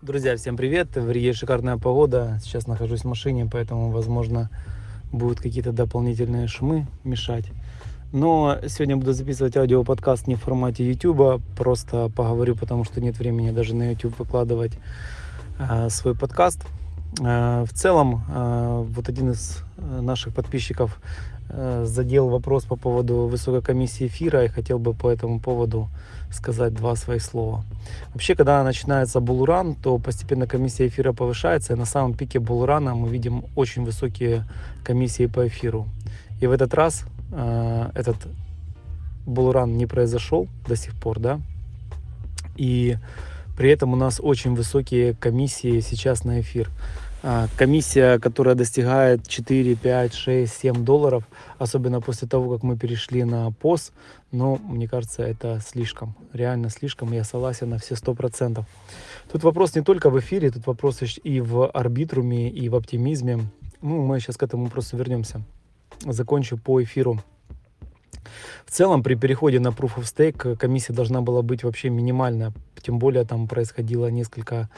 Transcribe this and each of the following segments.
Друзья, всем привет! В Риге шикарная погода. Сейчас нахожусь в машине, поэтому, возможно, будут какие-то дополнительные шумы мешать. Но сегодня буду записывать аудиоподкаст не в формате YouTube, просто поговорю, потому что нет времени даже на YouTube выкладывать э, свой подкаст. Э, в целом, э, вот один из наших подписчиков э, задел вопрос по поводу высокой комиссии эфира и хотел бы по этому поводу сказать два своих слова. Вообще, когда начинается булран, то постепенно комиссия эфира повышается, и на самом пике булрана мы видим очень высокие комиссии по эфиру. И в этот раз э, этот булран не произошел до сих пор, да, и при этом у нас очень высокие комиссии сейчас на эфир. А, комиссия, которая достигает 4, 5, 6, 7 долларов, особенно после того, как мы перешли на POS, но мне кажется, это слишком, реально слишком, я согласен на все 100%. Тут вопрос не только в эфире, тут вопрос и в арбитруме, и в оптимизме. Ну, мы сейчас к этому вопросу вернемся. Закончу по эфиру. В целом, при переходе на Proof of Stake комиссия должна была быть вообще минимальная, тем более там происходило несколько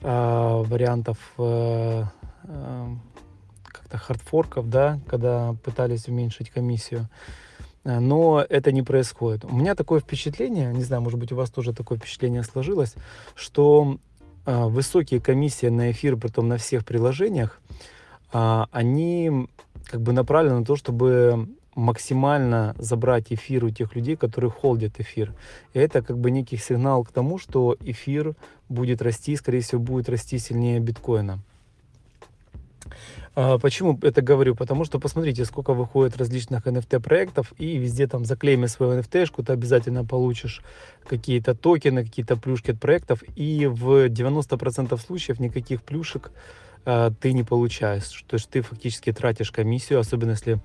э, вариантов э, э, как-то хардфорков, да, когда пытались уменьшить комиссию. Э, но это не происходит. У меня такое впечатление, не знаю, может быть, у вас тоже такое впечатление сложилось, что э, высокие комиссии на эфир, притом на всех приложениях, э, они как бы направлены на то, чтобы максимально забрать эфир у тех людей, которые холдят эфир. И это как бы некий сигнал к тому, что эфир будет расти, скорее всего, будет расти сильнее биткоина. А почему это говорю? Потому что посмотрите, сколько выходит различных NFT проектов, и везде там заклейми свою NFT-шку, ты обязательно получишь какие-то токены, какие-то плюшки от проектов, и в 90% случаев никаких плюшек ты не получаешь. То есть ты фактически тратишь комиссию, особенно если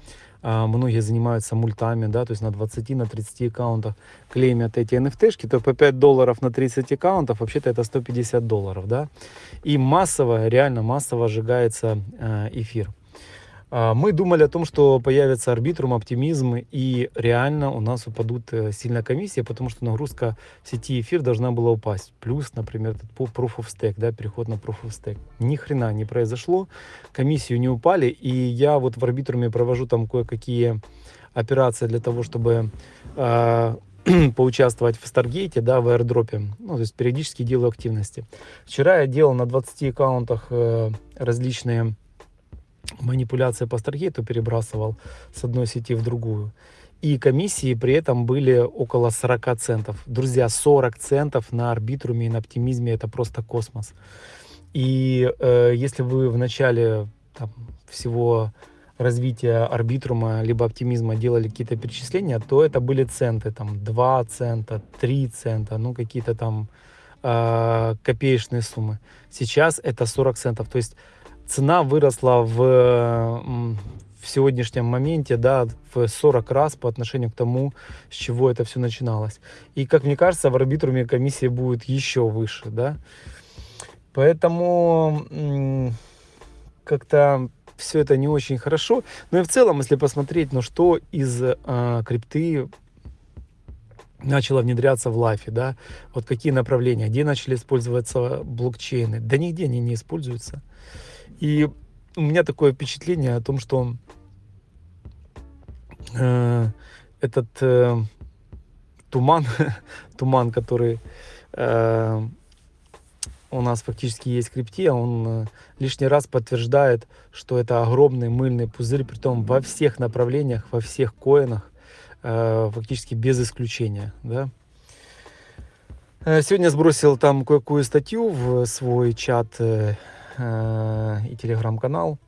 а, многие занимаются мультами, да, то есть на 20, на 30 аккаунтах клеймят эти NFT-шки, то по 5 долларов на 30 аккаунтов, вообще-то это 150 долларов, да, и массово, реально массово сжигается э, эфир. А, мы думали о том, что появится арбитрум, оптимизм, и реально у нас упадут э, сильно комиссия, потому что нагрузка сети эфир должна была упасть. Плюс, например, этот Proof of Stake, да, переход на Proof of Stake. Ни хрена не произошло, комиссию не упали, и я вот в арбитруме провожу там кое-какие операции для того, чтобы э, поучаствовать в Старгейте, да, в аирдропе. Ну, то есть периодически делаю активности. Вчера я делал на 20 аккаунтах э, различные манипуляция по Старгейту перебрасывал с одной сети в другую. И комиссии при этом были около 40 центов. Друзья, 40 центов на арбитруме и на оптимизме это просто космос. И э, если вы в начале там, всего развития арбитрума либо оптимизма делали какие-то перечисления, то это были центы, там 2 цента, 3 цента, ну какие-то там э, копеечные суммы. Сейчас это 40 центов. То есть цена выросла в, в сегодняшнем моменте, да, в 40 раз по отношению к тому, с чего это все начиналось. И, как мне кажется, в арбитруме комиссия будет еще выше, да. Поэтому как-то все это не очень хорошо. Но и в целом, если посмотреть, ну что из э, крипты начало внедряться в лайфе, да, вот какие направления, где начали использоваться блокчейны, да нигде они не используются. И у меня такое впечатление о том, что э, этот э, туман, туман, который э, у нас фактически есть в крипте, он э, лишний раз подтверждает, что это огромный мыльный пузырь, при том во всех направлениях, во всех коинах, э, фактически без исключения. Да? Э, сегодня сбросил там кое-какую статью в свой чат э, и телеграм-канал.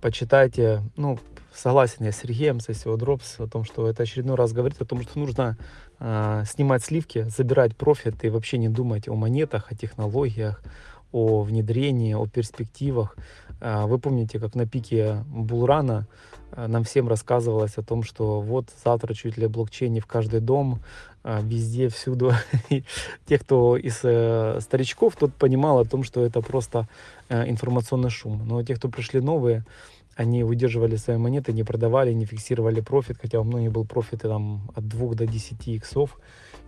Почитайте. Ну, согласен я с Сергеем, с SEO Drops, о том, что это очередной раз говорит о том, что нужно э, снимать сливки, забирать профит и вообще не думать о монетах, о технологиях, о внедрении, о перспективах. Э, вы помните, как на пике bull run а э, нам всем рассказывалось о том, что вот завтра чуть ли блокчейн не в каждый дом, а, везде, всюду. Те, кто из э, старичков, тот понимал о том, что это просто э, информационный шум. Но те, кто пришли новые, они выдерживали свои монеты, не продавали, не фиксировали профит, хотя у многих был профит там, от 2 до 10 иксов,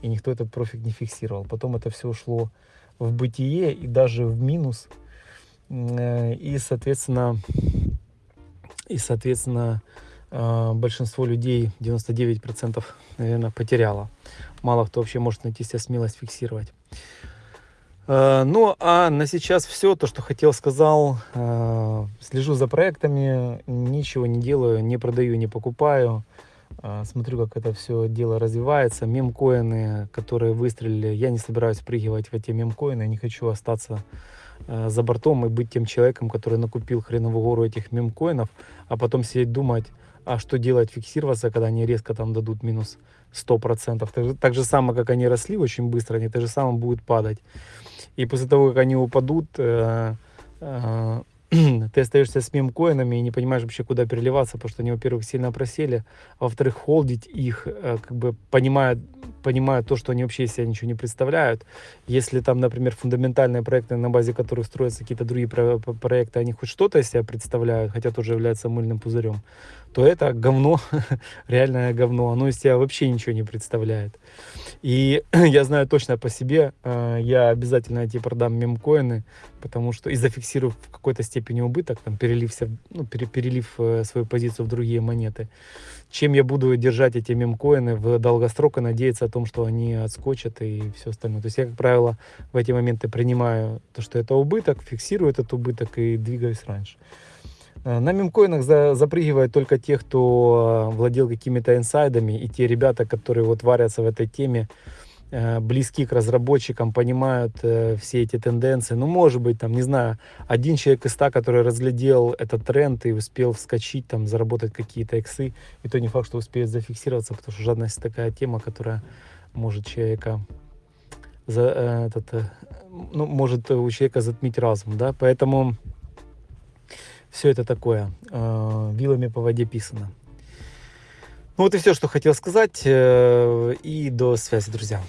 и никто этот профит не фиксировал. Потом это все ушло в бытие и даже в минус. Э, и, соответственно, и, соответственно, э, большинство людей, 99%, наверное, потеряло. Мало кто вообще может найти себе смелость фиксировать. Э, ну, а на сейчас все, то, что хотел, сказал. Слежу за проектами, ничего не делаю, не продаю, не покупаю. Смотрю, как это все дело развивается. Мемкоины, которые выстрелили, я не собираюсь прыгивать в эти мемкоины, не хочу остаться Э, за бортом и быть тем человеком, который накупил хреновую гору этих мемкоинов, а потом сидеть думать, а что делать, фиксироваться, когда они резко там дадут минус 100%. Так так же самое, как они росли очень быстро, они так же самое будут падать. И после того, как они упадут, э, э, ты остаешься с мемкоинами и не понимаешь вообще, куда переливаться, потому что они, во-первых, сильно просели, а во-вторых, холдить их, э, как бы понимая, понимая то, что они вообще из себя ничего не представляют. Если там, например, фундаментальные проекты, на базе которых строятся какие-то другие про проекты, они хоть что-то из себя представляют, хотя тоже являются мыльным пузырем, то это говно, реальное говно, оно из себя вообще ничего не представляет. И я знаю точно по себе, э, я обязательно эти продам мемкоины, потому что и зафиксирую в какой-то степени убыток, там, перелив, ну, перелив э, свою позицию в другие монеты, чем я буду держать эти мемкоины в долгосрок и надеяться о том, что они отскочат и все остальное. То есть я, как правило, в эти моменты принимаю то, что это убыток, фиксирую этот убыток и двигаюсь раньше. Э, на мемкоинах за, запрыгивают только те, кто э, владел какими-то инсайдами, и те ребята, которые вот варятся в этой теме, близки к разработчикам, понимают все эти тенденции. Ну, может быть, там, не знаю, один человек из ста, который разглядел этот тренд и успел вскочить, там, заработать какие-то иксы, и то не факт, что успеет зафиксироваться, потому что жадность такая тема, которая может человека за, этот, ну, может у человека затмить разум, да, поэтому все это такое, э, вилами по воде писано. Ну вот и все, что хотел сказать. Э, и до связи, друзья.